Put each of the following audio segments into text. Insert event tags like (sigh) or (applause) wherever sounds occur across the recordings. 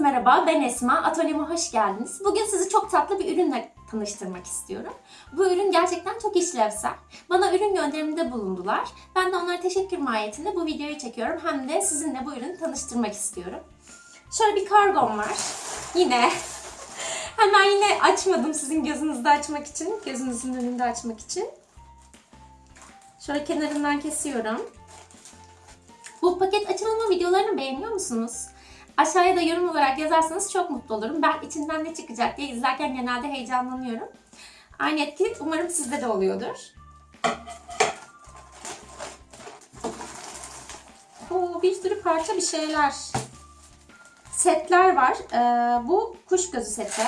merhaba, ben Esma. Atölyeme hoş geldiniz. Bugün sizi çok tatlı bir ürünle tanıştırmak istiyorum. Bu ürün gerçekten çok işlevsel. Bana ürün gönderiminde bulundular. Ben de onlara teşekkür mahiyetinde bu videoyu çekiyorum. Hem de sizinle bu ürünü tanıştırmak istiyorum. Şöyle bir kargom var. Yine (laughs) hemen yine açmadım sizin gözünüzde açmak için. Gözünüzün önünde açmak için. Şöyle kenarından kesiyorum. Bu paket açılımı videolarını beğeniyor musunuz? Aşağıya da yorum olarak yazarsanız çok mutlu olurum. Ben içinden ne çıkacak diye izlerken genelde heyecanlanıyorum. Aynı etki umarım sizde de oluyordur. Oo, bir sürü parça bir şeyler. Setler var. Ee, bu kuş gözü seti.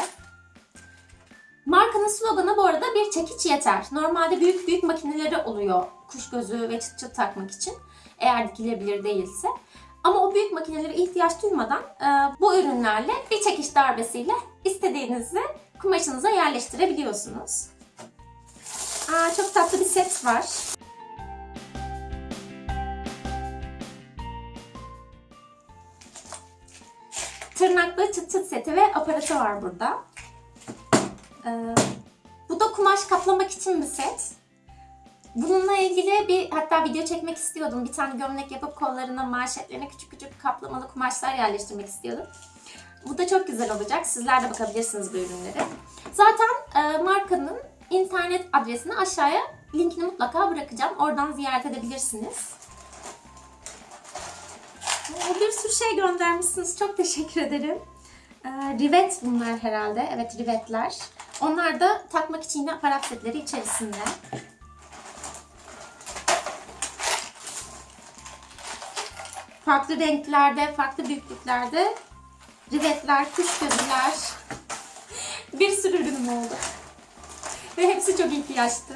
Markanın sloganı bu arada bir çekiç yeter. Normalde büyük büyük makineleri oluyor kuş gözü ve çıt çıt takmak için. Eğer dikilebilir değilse. Ama o büyük makinelere ihtiyaç duymadan e, bu ürünlerle bir çekiş darbesiyle istediğinizi kumaşınıza yerleştirebiliyorsunuz. Aa, çok tatlı bir set var. Tırnaklı çıt çıt seti ve aparatı var burada. Ee, bu da kumaş kaplamak için bir set. Bununla ilgili bir hatta video çekmek istiyordum. Bir tane gömlek yapıp kollarına, manşetlerine küçük küçük kaplamalı kumaşlar yerleştirmek istiyordum. Bu da çok güzel olacak. Sizler de bakabilirsiniz bu ürünlere. Zaten e, markanın internet adresini aşağıya linkini mutlaka bırakacağım. Oradan ziyaret edebilirsiniz. Bir sürü şey göndermişsiniz. Çok teşekkür ederim. Ee, rivet bunlar herhalde. Evet rivetler. Onlar da takmak için yine aparat setleri içerisinde. Farklı renklerde, farklı büyüklüklerde rivetler, kuş gözüler. Bir sürü ürünüm oldu. Ve hepsi çok ihtiyaçtı.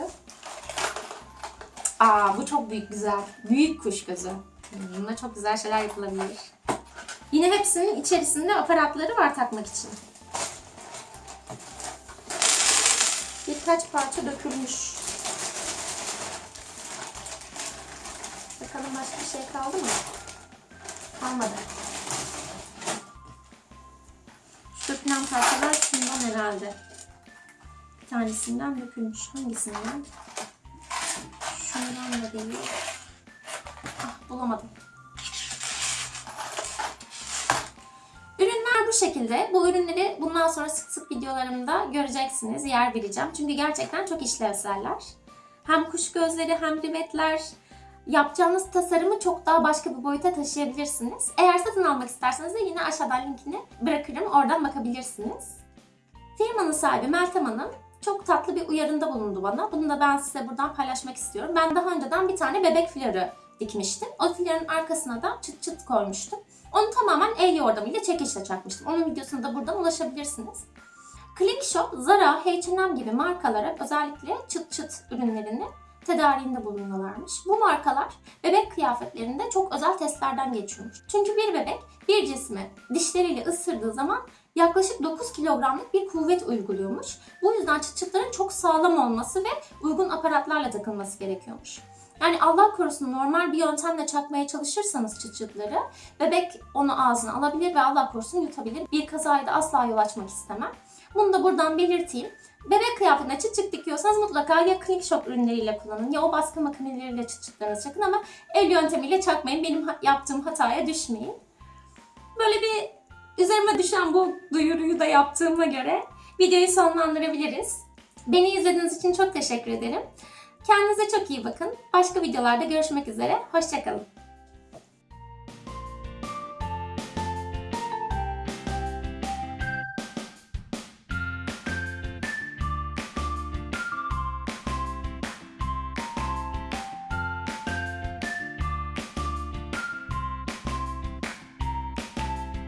Aa bu çok büyük güzel. Büyük kuş gözü. Bununla çok güzel şeyler yapılabilir. Yine hepsinin içerisinde aparatları var takmak için. Birkaç parça dökülmüş. Bakalım başka bir şey kaldı mı? Kalmadı. Dökülen parçalar şundan herhalde. Bir tanesinden dökülmüş. Hangisinden? Şundan da değil. Ah bulamadım. Ürünler bu şekilde. Bu ürünleri bundan sonra sık sık videolarımda göreceksiniz. Yer vereceğim. Çünkü gerçekten çok işlevseller. Hem kuş gözleri hem rivetler. Yapacağınız tasarımı çok daha başka bir boyuta taşıyabilirsiniz. Eğer satın almak isterseniz de yine aşağıdan linkini bırakırım. Oradan bakabilirsiniz. Firmanın sahibi Meltem Hanım çok tatlı bir uyarında bulundu bana. Bunu da ben size buradan paylaşmak istiyorum. Ben daha önceden bir tane bebek flörü dikmiştim. O flörün arkasına da çıt çıt koymuştum. Onu tamamen el yordamıyla çekişle çakmıştım. Onun videosuna da buradan ulaşabilirsiniz. Click Shop, Zara, H&M gibi markalara özellikle çıt çıt ürünlerini tedariğinde bulunuyorlarmış. Bu markalar bebek kıyafetlerinde çok özel testlerden geçiyormuş. Çünkü bir bebek bir cismi dişleriyle ısırdığı zaman yaklaşık 9 kilogramlık bir kuvvet uyguluyormuş. Bu yüzden çıt çıtların çok sağlam olması ve uygun aparatlarla takılması gerekiyormuş. Yani Allah korusun normal bir yöntemle çakmaya çalışırsanız çıt çıtları bebek onu ağzına alabilir ve Allah korusun yutabilir. Bir kazaya da asla yol açmak istemem. Bunu da buradan belirteyim. Bebek kıyafetine çıt çıt dikiyorsanız mutlaka ya Click Shop ürünleriyle kullanın ya o baskı makineleriyle çıt çıtlarınızı çakın ama el yöntemiyle çakmayın. Benim yaptığım hataya düşmeyin. Böyle bir üzerime düşen bu duyuruyu da yaptığıma göre videoyu sonlandırabiliriz. Beni izlediğiniz için çok teşekkür ederim. Kendinize çok iyi bakın. Başka videolarda görüşmek üzere. Hoşçakalın.